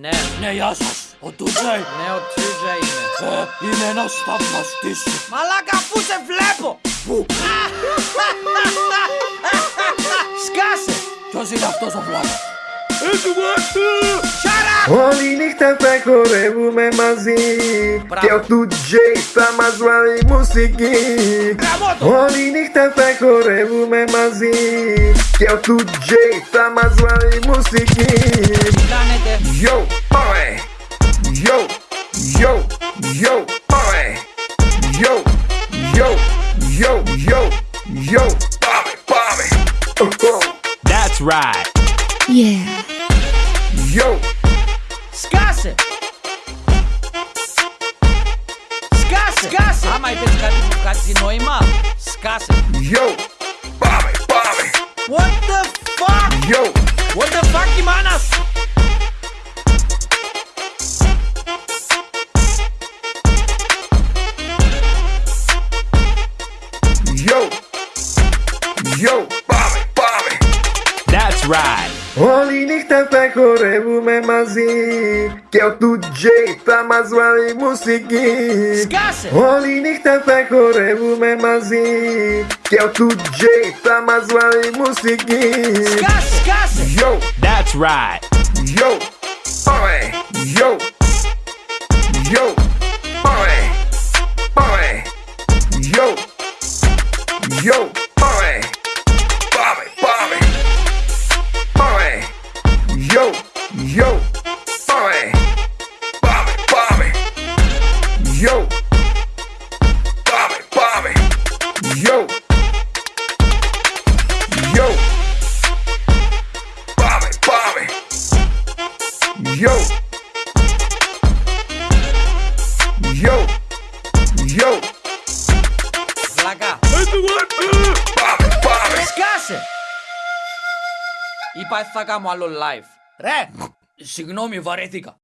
Ναι. Ναι, γεια σας. Ο Τούτζα είναι. Ναι, ο Τούτζα είναι. Ε, είναι ένας θαυμαστής. Μαλάκα, πού σε βλέπω; Πού; Σκάσε. Ποιος είναι αυτός ο βλάκα. Έτσι, Oni nich tam tako rebúme mazí Teo tu DJ tam a zvalí musiky Oni nich tam tako rebúme mazí Teo tu DJ tam a zvalí musiky Yo, pare Yo, yo, yo, pare Yo, yo, yo, yo, yo, pare, pare That's right. Yeah. Yo Skasse! Skasse! Skasse! Ah, mas esse cara tem um cara Yo! Bobby, Bobby! What the fuck? Yo! What the fuck, manas? Yo! Yo! Bobby, Bobby! That's right! Olinichta prekorevome mazi Que é o DJ pra mais vale musiki Olinichta prekorevome mazi Que é o DJ pra mais vale musiki Yo, that's right. Yo, oi, yo! Yo, oi, oi Yo, yo, oi Yo, Bobby, Bobby, Bobby. Yo, Bobby, Bobby. Yo, yo, Bobby, Bobby. Yo, yo, yo. Слага. Это вот. Бобби, Бобби. Скажи. И пай слага мало live. Ре. Συγγνώμη, βαρέθηκα.